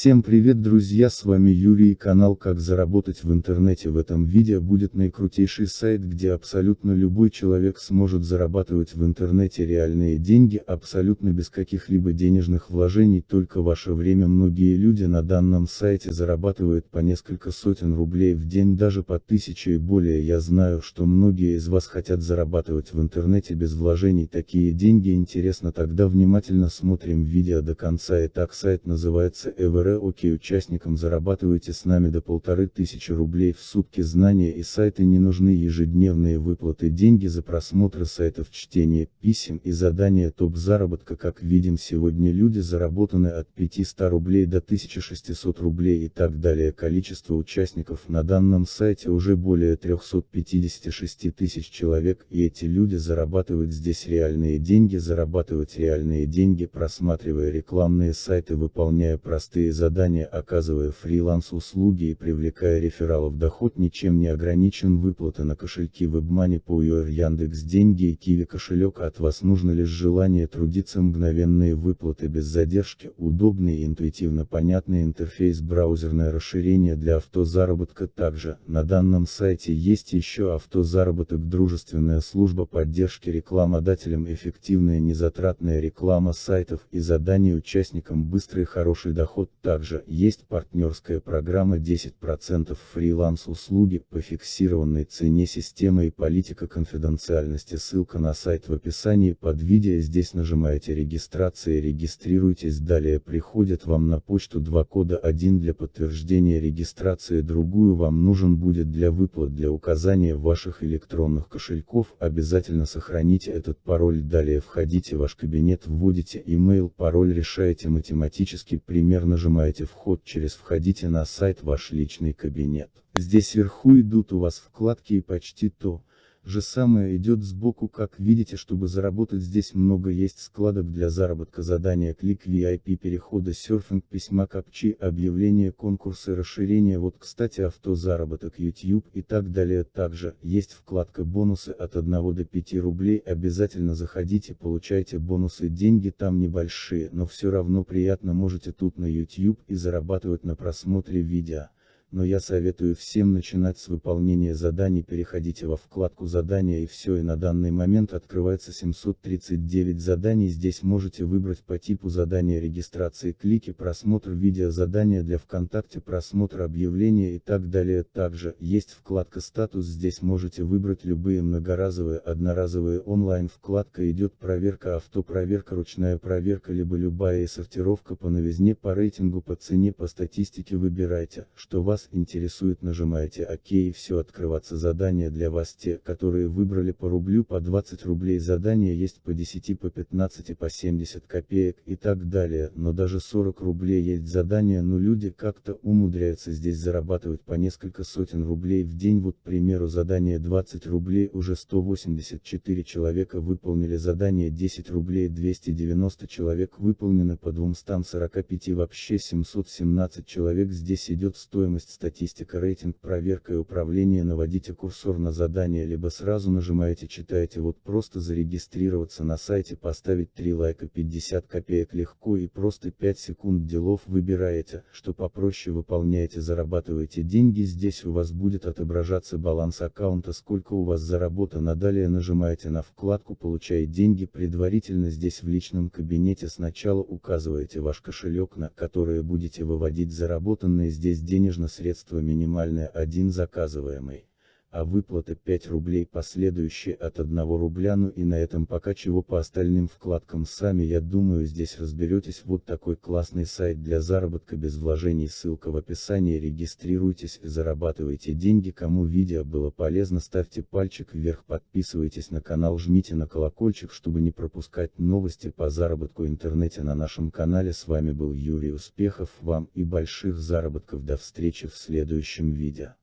Всем привет друзья с вами Юрий и канал как заработать в интернете в этом видео будет наикрутейший сайт где абсолютно любой человек сможет зарабатывать в интернете реальные деньги абсолютно без каких-либо денежных вложений. Только ваше время. Многие люди на данном сайте зарабатывают по несколько сотен рублей в день даже по тысяче и более. Я знаю что многие из вас хотят зарабатывать в интернете без вложений. Такие деньги интересно. Тогда внимательно смотрим видео до конца. Итак сайт называется Ever Окей участникам зарабатываете с нами до полторы тысячи рублей в сутки. Знания и сайты не нужны. Ежедневные выплаты деньги за просмотры сайтов чтение писем и задания топ заработка. Как видим сегодня люди заработаны от 500 рублей до 1600 рублей и так далее. Количество участников на данном сайте уже более 356 тысяч человек и эти люди зарабатывают здесь реальные деньги. Зарабатывать реальные деньги просматривая рекламные сайты выполняя простые простые задания оказывая фриланс-услуги и привлекая рефералов. Доход ничем не ограничен выплаты на кошельки WebMoney по UR Яндекс Деньги и Киви кошелек от вас нужно лишь желание трудиться мгновенные выплаты без задержки, удобный и интуитивно понятный интерфейс браузерное расширение для автозаработка. Также, на данном сайте есть еще автозаработок дружественная служба поддержки рекламодателям эффективная незатратная реклама сайтов и задания участникам быстрый хороший доход также есть партнерская программа 10% фриланс-услуги по фиксированной цене система и политика конфиденциальности. Ссылка на сайт в описании под видео. Здесь нажимаете регистрация и регистрируйтесь. Далее приходит вам на почту два кода. Один для подтверждения регистрации, другую вам нужен будет для выплат для указания ваших электронных кошельков. Обязательно сохраните этот пароль. Далее входите в ваш кабинет, вводите email, пароль решаете математически примерно нажимаете нажимаете вход через входите на сайт ваш личный кабинет. Здесь вверху идут у вас вкладки и почти то, же самое идет сбоку как видите чтобы заработать здесь много есть складок для заработка задания клик VIP перехода серфинг письма капчи объявления конкурсы расширения. Вот кстати авто заработок YouTube и так далее. Также есть вкладка бонусы от 1 до 5 рублей обязательно заходите получайте бонусы деньги там небольшие но все равно приятно можете тут на YouTube и зарабатывать на просмотре видео но я советую всем начинать с выполнения заданий переходите во вкладку задания и все и на данный момент открывается 739 заданий здесь можете выбрать по типу задания регистрации клики просмотр видео задания для ВКонтакте просмотр объявления и так далее. Также есть вкладка статус здесь можете выбрать любые многоразовые одноразовые онлайн вкладка идет проверка авто проверка ручная проверка либо любая и сортировка по новизне по рейтингу по цене по статистике выбирайте что вас вас интересует нажимаете ОК и все открываться задания для вас те, которые выбрали по рублю по 20 рублей задания есть по 10 по 15 по 70 копеек и так далее, но даже 40 рублей есть задания но люди как-то умудряются здесь зарабатывать по несколько сотен рублей в день. Вот к примеру задание 20 рублей уже 184 человека выполнили задание 10 рублей 290 человек выполнено по 245 вообще 717 человек. Здесь идет стоимость статистика рейтинг проверка и управление наводите курсор на задание либо сразу нажимаете читаете вот просто зарегистрироваться на сайте поставить 3 лайка 50 копеек легко и просто 5 секунд делов выбираете, что попроще выполняете зарабатываете деньги здесь у вас будет отображаться баланс аккаунта сколько у вас заработано далее нажимаете на вкладку получает деньги предварительно здесь в личном кабинете сначала указываете ваш кошелек на который будете выводить заработанные здесь денежно средства минимальное 1 заказываемый а выплата 5 рублей последующие от 1 рубля ну и на этом пока чего по остальным вкладкам сами я думаю здесь разберетесь. Вот такой классный сайт для заработка без вложений ссылка в описании. Регистрируйтесь и зарабатывайте деньги. Кому видео было полезно ставьте пальчик вверх подписывайтесь на канал жмите на колокольчик чтобы не пропускать новости по заработку интернете на нашем канале. С вами был Юрий успехов. Вам и больших заработков. До встречи в следующем видео